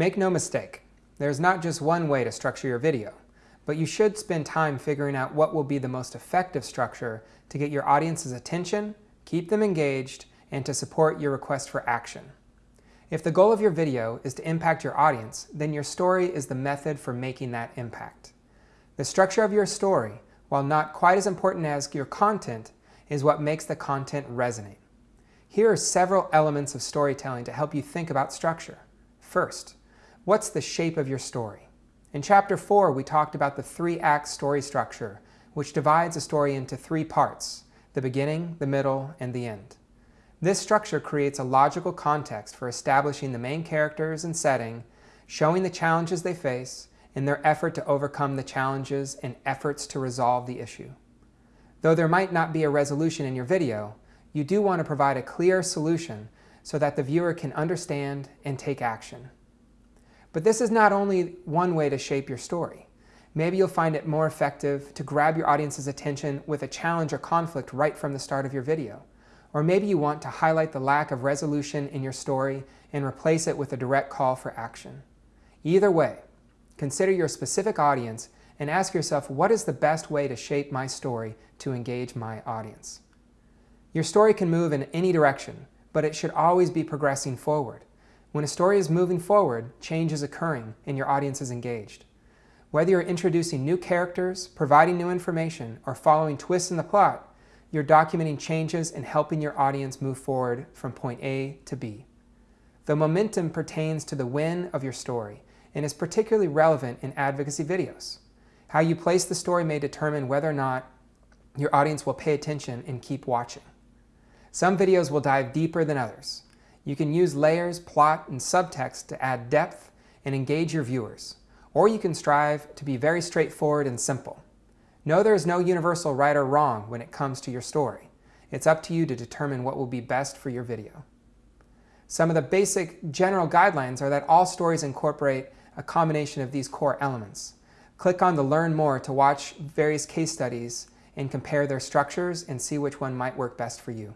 Make no mistake, there's not just one way to structure your video, but you should spend time figuring out what will be the most effective structure to get your audience's attention, keep them engaged, and to support your request for action. If the goal of your video is to impact your audience, then your story is the method for making that impact. The structure of your story, while not quite as important as your content, is what makes the content resonate. Here are several elements of storytelling to help you think about structure. First, what's the shape of your story? In Chapter 4, we talked about the three-act story structure, which divides a story into three parts, the beginning, the middle, and the end. This structure creates a logical context for establishing the main characters and setting, showing the challenges they face, and their effort to overcome the challenges and efforts to resolve the issue. Though there might not be a resolution in your video, you do want to provide a clear solution so that the viewer can understand and take action. But this is not only one way to shape your story. Maybe you'll find it more effective to grab your audience's attention with a challenge or conflict right from the start of your video. Or maybe you want to highlight the lack of resolution in your story and replace it with a direct call for action. Either way, consider your specific audience and ask yourself what is the best way to shape my story to engage my audience. Your story can move in any direction, but it should always be progressing forward. When a story is moving forward, change is occurring and your audience is engaged. Whether you're introducing new characters, providing new information, or following twists in the plot, you're documenting changes and helping your audience move forward from point A to B. The momentum pertains to the win of your story and is particularly relevant in advocacy videos. How you place the story may determine whether or not your audience will pay attention and keep watching. Some videos will dive deeper than others. You can use layers, plot, and subtext to add depth and engage your viewers. Or you can strive to be very straightforward and simple. Know there is no universal right or wrong when it comes to your story. It's up to you to determine what will be best for your video. Some of the basic general guidelines are that all stories incorporate a combination of these core elements. Click on the Learn More to watch various case studies and compare their structures and see which one might work best for you.